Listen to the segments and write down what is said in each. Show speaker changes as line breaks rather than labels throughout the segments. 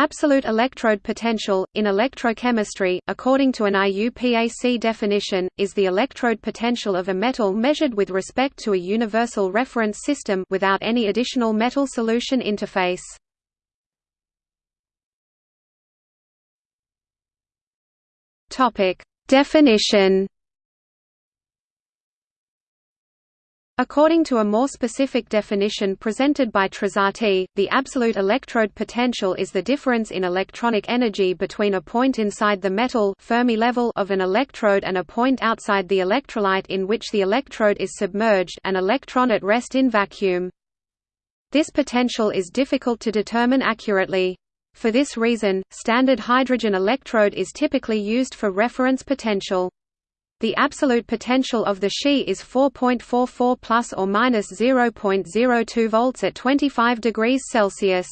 Absolute electrode potential, in electrochemistry, according to an IUPAC definition, is the electrode potential of a metal measured with respect to a universal reference system without any additional metal solution interface. Definition According to a more specific definition presented by Trasatti, the absolute electrode potential is the difference in electronic energy between a point inside the metal Fermi level of an electrode and a point outside the electrolyte in which the electrode is submerged an electron at rest in vacuum. This potential is difficult to determine accurately. For this reason, standard hydrogen electrode is typically used for reference potential. The absolute potential of the She is 4.44 plus or minus 0.02 volts at 25 degrees Celsius.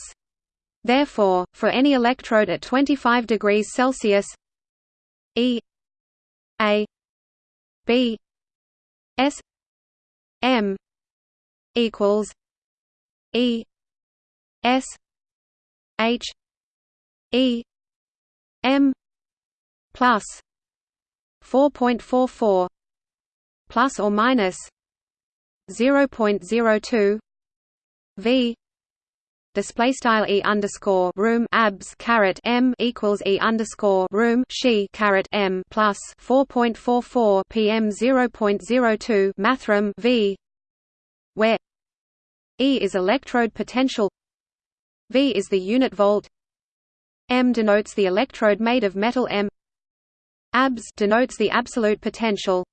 Therefore, for any electrode at 25 degrees Celsius, E A B S M equals E S H E M plus 4.44 plus or minus 0.02 v display style e underscore room abs caret m equals e underscore room she caret m plus 4.44 pm 0.02 mathrm v where e is electrode potential v is the unit volt m denotes the electrode made of metal m Abs denotes the absolute potential.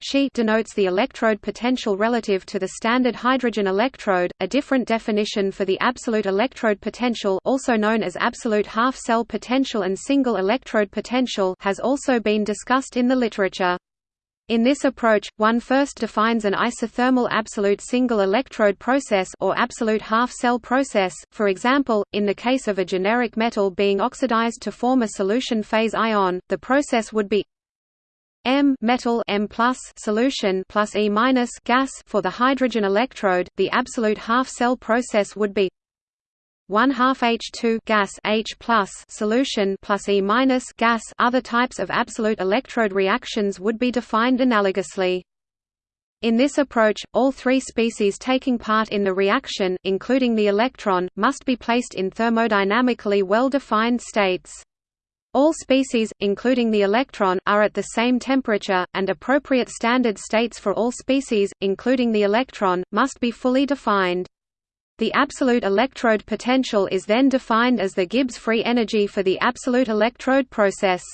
She denotes the electrode potential relative to the standard hydrogen electrode. A different definition for the absolute electrode potential, also known as absolute half-cell potential and single electrode potential, has also been discussed in the literature. In this approach, one first defines an isothermal absolute single electrode process or absolute half-cell process, for example, in the case of a generic metal being oxidized to form a solution phase ion, the process would be M metal M plus solution plus E minus gas for the hydrogen electrode. The absolute half-cell process would be 1 half H2 gas H plus solution plus E minus gas other types of absolute electrode reactions would be defined analogously. In this approach, all three species taking part in the reaction, including the electron, must be placed in thermodynamically well-defined states. All species, including the electron, are at the same temperature, and appropriate standard states for all species, including the electron, must be fully defined. The absolute electrode potential is then defined as the Gibbs free energy for the absolute electrode process.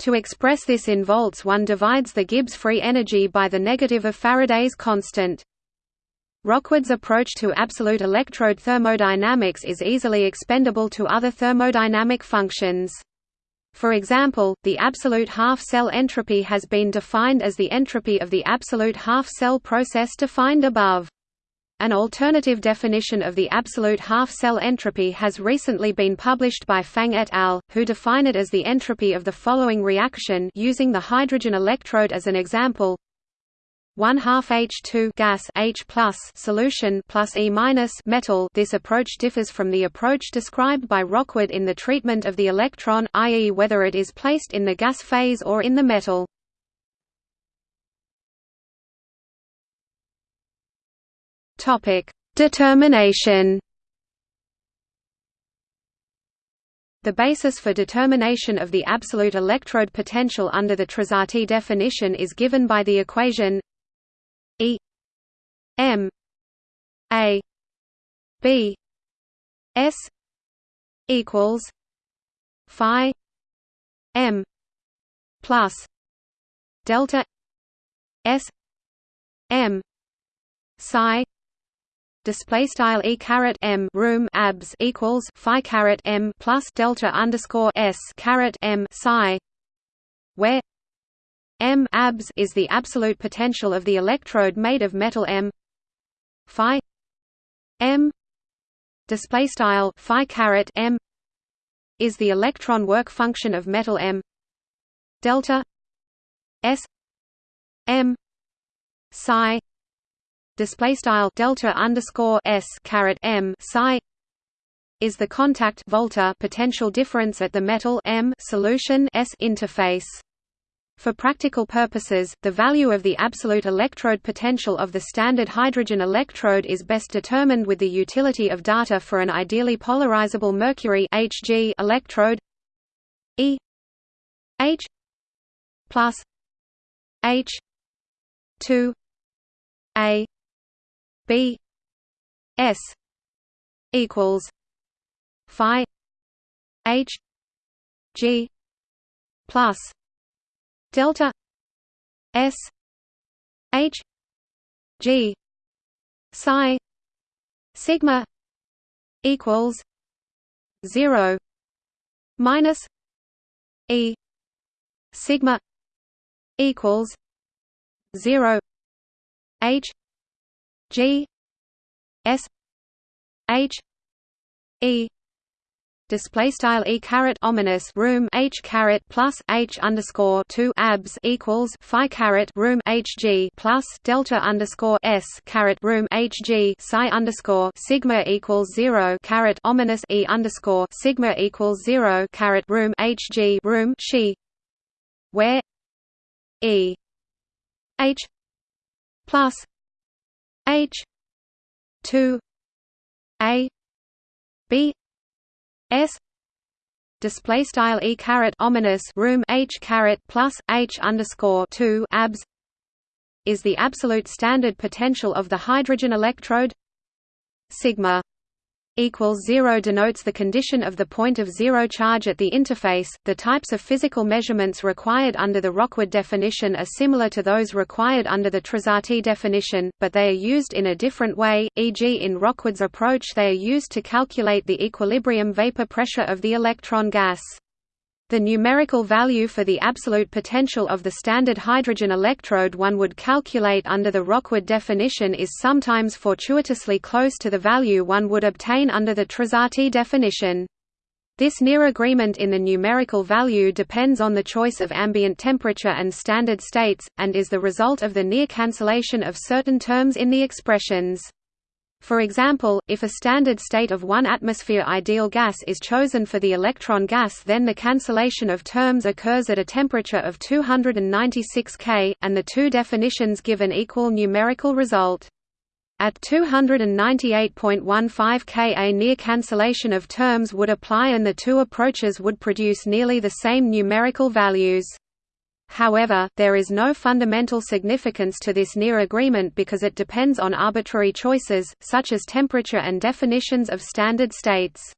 To express this in volts one divides the Gibbs free energy by the negative of Faraday's constant. Rockwood's approach to absolute electrode thermodynamics is easily expendable to other thermodynamic functions. For example, the absolute half-cell entropy has been defined as the entropy of the absolute half-cell process defined above. An alternative definition of the absolute half-cell entropy has recently been published by Fang et al., who define it as the entropy of the following reaction using the hydrogen electrode as an example. 1 half H2 gas H plus solution plus E minus metal. This approach differs from the approach described by Rockwood in the treatment of the electron, i.e., whether it is placed in the gas phase or in the metal. Topic: Determination. The basis for determination of the absolute electrode potential under the Trasatti definition is given by the equation E M A B S equals Phi M plus delta S M psi display style e caret m room abs equals phi caret m plus delta underscore s caret m psi, where m abs is the absolute potential of the electrode made of metal m phi m. Display style phi caret m is the electron work function of metal m delta s m psi display style delta underscore s caret m psi is the contact volta potential difference at the metal M solution S interface. For practical purposes, the value of the absolute electrode potential of the standard hydrogen electrode is best determined with the utility of data for an ideally polarizable mercury Hg electrode E H plus H two A B S equals Phi H G plus delta S H G psi sigma equals zero minus E sigma equals zero H G S H E display style e caret ominous room h caret plus h underscore two abs equals phi caret room h g plus delta underscore s caret room h g psi underscore sigma equals zero caret ominous e underscore sigma equals zero caret room h g room she where e h plus h two a b S display style e caret ominous room h caret plus h underscore two abs is the absolute standard potential of the hydrogen electrode sigma equals 0 denotes the condition of the point of zero charge at the interface. The types of physical measurements required under the Rockwood definition are similar to those required under the Trasatti definition, but they are used in a different way, e.g. in Rockwood's approach they are used to calculate the equilibrium vapor pressure of the electron gas. The numerical value for the absolute potential of the standard hydrogen electrode one would calculate under the Rockwood definition is sometimes fortuitously close to the value one would obtain under the Trasatti definition. This near agreement in the numerical value depends on the choice of ambient temperature and standard states, and is the result of the near cancellation of certain terms in the expressions. For example, if a standard state of 1 atmosphere ideal gas is chosen for the electron gas then the cancellation of terms occurs at a temperature of 296 K, and the two definitions give an equal numerical result. At 298.15 K a near cancellation of terms would apply and the two approaches would produce nearly the same numerical values. However, there is no fundamental significance to this near agreement because it depends on arbitrary choices, such as temperature and definitions of standard states.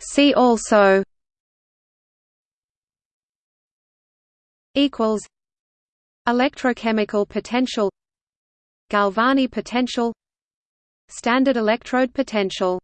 See also. Electrochemical potential. Galvani potential. Standard electrode potential